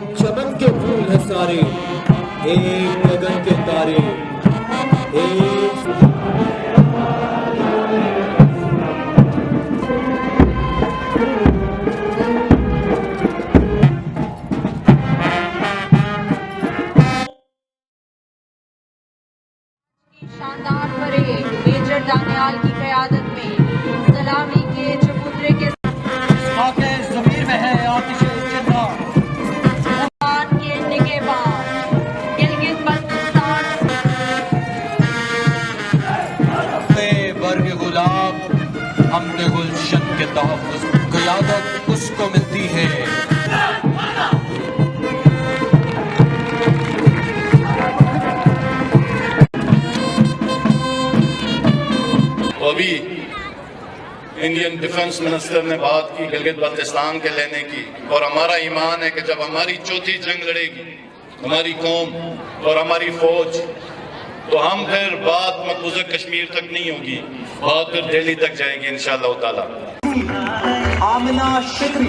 ایک چمن کے پھول ہیں سارے، ایک گگن کے تارے۔ ایک شاندار پریڈ میجر دانیال کی قیادت میں سامنے گلشن کے تحفظ قیادت اس کو ملتی ہے۔ ابھی انڈین ڈیفنس منسٹر نے بات کی گلگت بلتستان کے لینے کی اور ہمارا ایمان ہے کہ جب ہماری چوتھی جنگ لڑے گی، ہماری قوم اور ہماری فوج تو ہم پھر بات مقبوضہ کشمیر تک نہیں ہوگی بات پھر دہلی تک جائے گی انشاءاللہ تعالی۔ آمنہ شکری۔